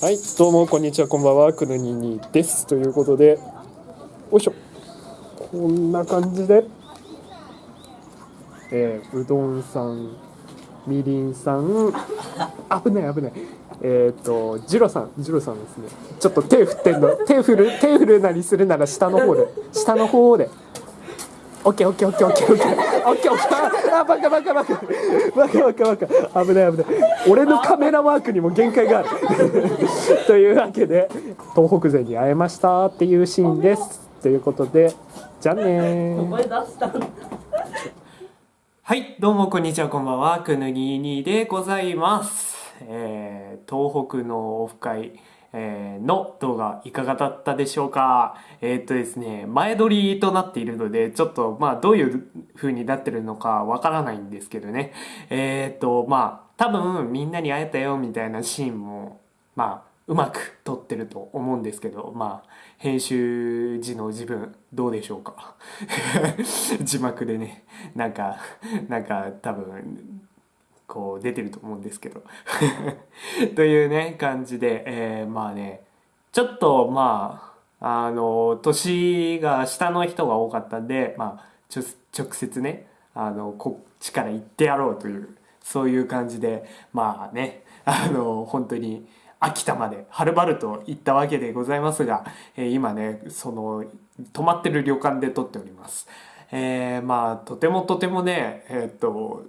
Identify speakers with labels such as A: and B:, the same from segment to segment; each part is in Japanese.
A: はい、どうもこんにちは、こんばんは、くぬににです。ということで、よいしょ。こんな感じで、えーうどんさん、みりんさん、危ない危ない。えっ、と、ジロさん、ジロさんですね。ちょっと手振ってんの、手振る、手振るなりするなら下の方で、下の方で。オッケーオッケーオッケーあバカバカバカ。バカバカバカ。危ない危ない。俺のカメラワークにも限界があるとい。うわけで東北勢に会えましたってい。うシーンですとい。うことでじゃあねー
B: はい、どうもこんにちは、こんばんは。くぬににでござい。ます。えー、東北のオフ会、えーの動画いかがだったでしょうか？えーっとですね、前撮りとなっているので、ちょっとまあどういう風になってるのかわからないんですけどね。えーっと、まあ多分みんなに会えたよみたいなシーンも、まあうまく撮ってると思うんですけど、まあ編集時の自分どうでしょうか？字幕でねなんかなんか多分こう出てると思うんですけど というね感じで、えーまあねちょっとまああの年が下の人が多かったんでまあ直接ねあのこっちから行ってやろうというそういう感じでまあねあの本当に秋田まではるばると行ったわけでございますが、えー今ねその泊まってる旅館で撮っております。えーまあとてもとてもねえっと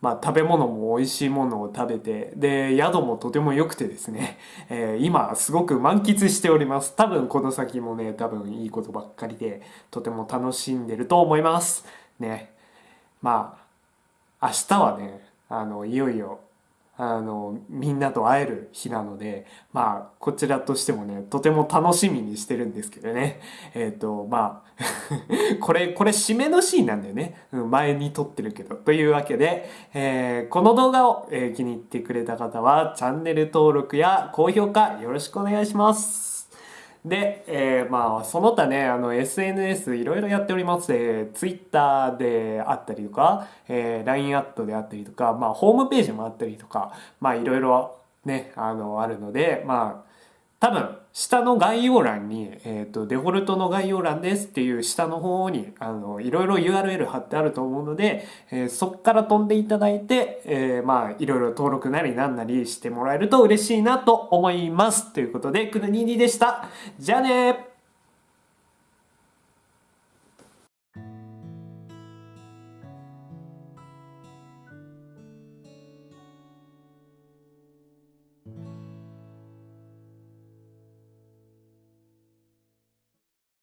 B: まあ食べ物も美味しいものを食べてで宿もとても良くてですね、えー今すごく満喫しております。多分この先もね多分いいことばっかりでとても楽しんでると思います。ね。まあ明日はねあのいよいよあのみんなと会える日なのでまあこちらとしてもねとても楽しみにしてるんですけどね。えっ、とまあ これこれ締めのシーンなんだよね、前に撮ってるけど。というわけで、えーこの動画を、えー気に入ってくれた方はチャンネル登録や高評価よろしくお願いします。で、えーまあその他ねあの SNS いろいろやっております、えー、Twitter であったりとか、えー LINE アットであったりとか、まあ、ホームページもあったりとかまあいろいろねあのあるのでまあ多分下の概要欄に、えー、とデフォルトの概要欄ですっていう下の方にあのいろいろ URL 貼ってあると思うので、えーそっから飛んでいただいて、えーまあいろいろ登録なりなんなりしてもらえると嬉しいなと思います。ということでくぬににでした。じゃあね